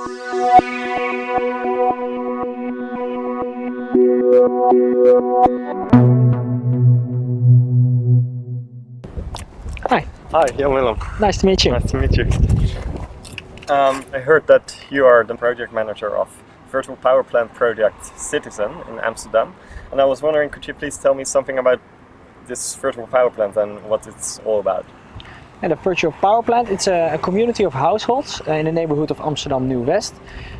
Hi. Hi, Jan Willem. Nice to meet you. Nice to meet you. Um, I heard that you are the project manager of virtual power plant project City-zen in Amsterdam. And I was wondering, could you please tell me something about this virtual power plant and what it's all about? And the virtual power plant, it's a, a community of households uh, in the neighborhood of Amsterdam New West.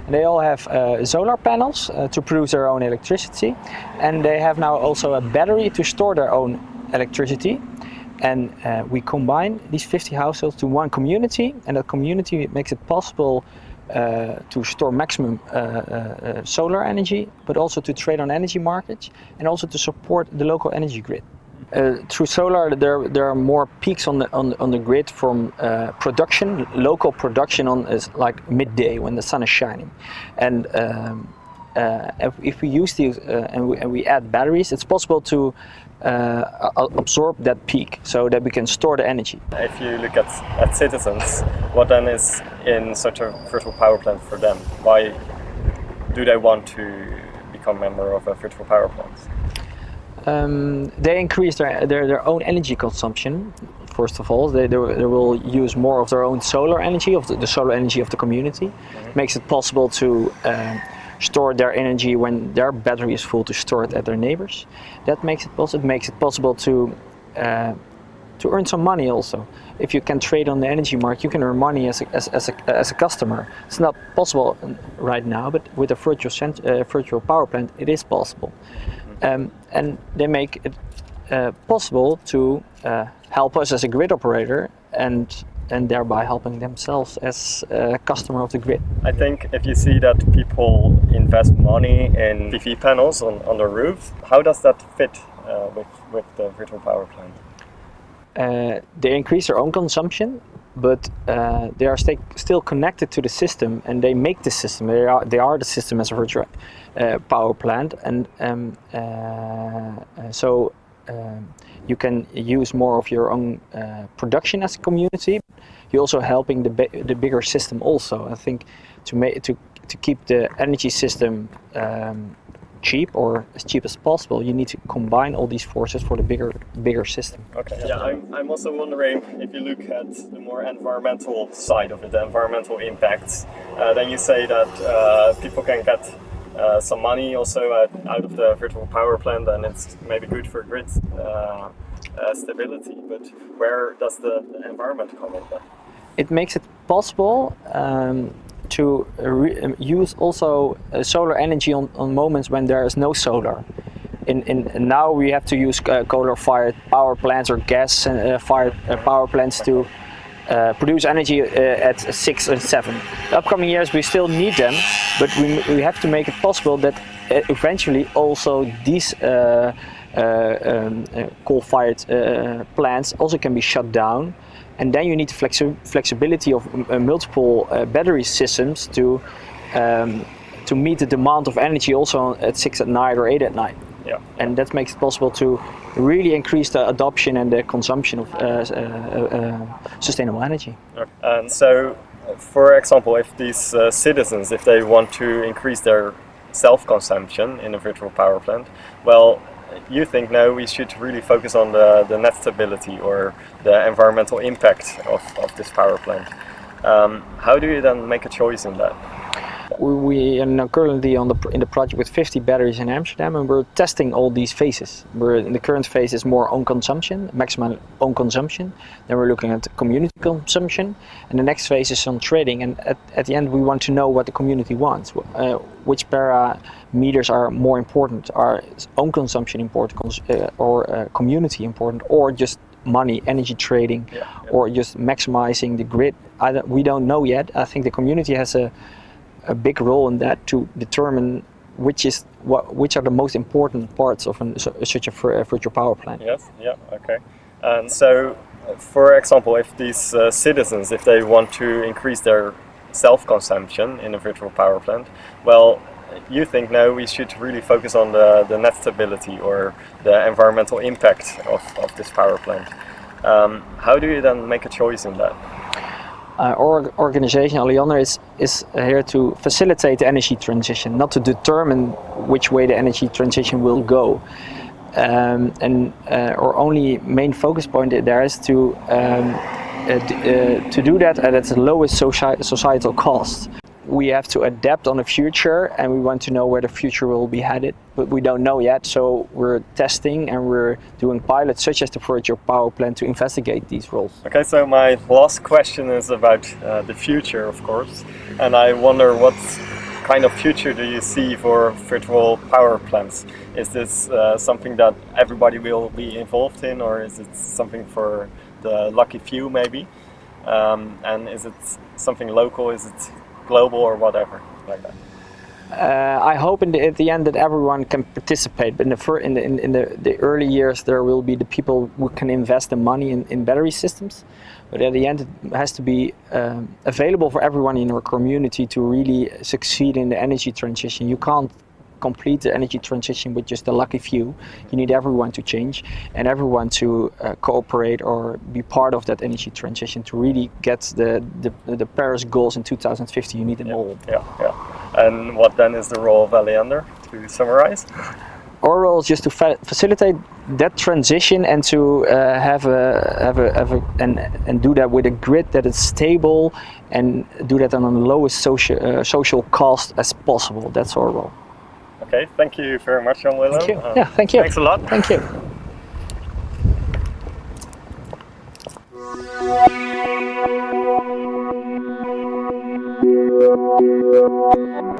And they all have uh, solar panels uh, to produce their own electricity. And they have now also a battery to store their own electricity. And uh, we combine these 50 households to one community. And that community makes it possible uh, to store maximum uh, solar energy, but also to trade on energy markets and also to support the local energy grid. Uh, through solar, there there are more peaks on the on, on the grid from uh, production, local production on is like midday when the sun is shining, and um, uh, if, if, we use these and we, and, we, add batteries, it's possible to absorb that peak so that we can store the energy. If you look at at citizens, what then is in such a virtual power plant for them? Why do they want to become member of a virtual power plant? Um, they increase their, their, their own energy consumption. First of all, they, they, they will use more of their own solar energy, of the, the solar energy of the community. Mm -hmm. Makes it possible to um, store their energy when their battery is full to store it at their neighbors. That makes it possible. It makes it possible to uh, to earn some money also. If you can trade on the energy market, you can earn money as a, as, as a, as a customer. It's not possible right now, but with a virtual, uh, virtual power plant, it is possible. Um, and they make it uh, possible to uh, help us as a grid operator and and thereby helping themselves as a customer of the grid. I think if you see that people invest money in PV panels on, on the roof, how does that fit uh, with, with the virtual power plant? Uh, they increase their own consumption, but uh, they are st still connected to the system and they make the system. They are, they are the system as a virtual uh, power plant and um, uh, so um, you can use more of your own uh, production as a community. You're also helping the, the bigger system also. I think to, make, to, to keep the energy system um, cheap or as cheap as possible, you need to combine all these forces for the bigger bigger system. Okay. Yeah, I'm, I'm also wondering if you look at the more environmental side of it, the environmental impacts, uh, then you say that uh, people can get uh, some money also out of the virtual power plant and it's maybe good for grid uh, uh, stability, but where does the environment come in then? It makes it possible um, to um, use also uh, solar energy on, on moments when there is no solar. In, in, now we have to use uh, coal-fired power plants or gas-fired uh, uh, power plants to uh, produce energy uh, at 6 and 7. The upcoming years we still need them, but we, we have to make it possible that eventually also these um, coal-fired plants also can be shut down and then you need the flexi flexibility of uh, multiple uh, battery systems to um, to meet the demand of energy also at 6 at night or 8 at night. Yeah. And that makes it possible to really increase the adoption and the consumption of uh, uh, uh sustainable energy. And so, for example, if these uh, citizens, if they want to increase their self-consumption in a virtual power plant, well, you think no, we should really focus on the, the net stability or the environmental impact of, of this power plant. Um, how do you then make a choice in that? We are currently on the, in the project with 50 batteries in Amsterdam and we're testing all these phases. We're in the current phase is more own consumption, maximum own consumption. Then we're looking at community consumption and the next phase is on trading and at, at the end we want to know what the community wants. Uh, which parameters are more important? Are own consumption important uh, or uh, community important or just money, energy trading, yeah, yeah. or just maximizing the grid. Don't, we don't know yet. I think the community has a, a big role in that to determine which is what, which are the most important parts of an, such a, virtual power plant. Yes, yeah, okay. And so, for example, if these uh, citizens, if they want to increase their self-consumption in a virtual power plant, well, you think no, we should really focus on the, the net stability or the environmental impact of, of this power plant. Um, how do you then make a choice in that? Uh, our organization, Alliander, is, is here to facilitate the energy transition, not to determine which way the energy transition will go. Um, and uh, our only main focus point there is to um, uh, uh, to do that at its lowest societal cost we have to adapt on the future and we want to know where the future will be headed but we don't know yet so we're testing and we're doing pilots such as the virtual power plant to investigate these roles. Okay so my last question is about uh, the future of course and I wonder what kind of future do you see for virtual power plants? Is this uh, something that everybody will be involved in or is it something for the lucky few maybe? Um, and is it something local? Is it global or whatever like that? Uh, I hope in the, at the end that everyone can participate. But in the in the, in, the, the early years, there will be the people who can invest the money in, in battery systems. But at the end, it has to be um, available for everyone in our community to really succeed in the energy transition. You can't complete the energy transition with just a lucky few. You need everyone to change and everyone to uh, cooperate or be part of that energy transition to really get the, the, the Paris goals in 2050. You need them yeah, all. Yeah, yeah. And what then is the role of Alliander to summarize? Our role is just to fa facilitate that transition and to uh, have a have a, have a and and do that with a grid that is stable and do that on the lowest social uh, social cost as possible. That's our role. Okay, thank you very much, Jan Willem. Thank you. Uh, yeah, thank you. Thanks a lot. Thank you.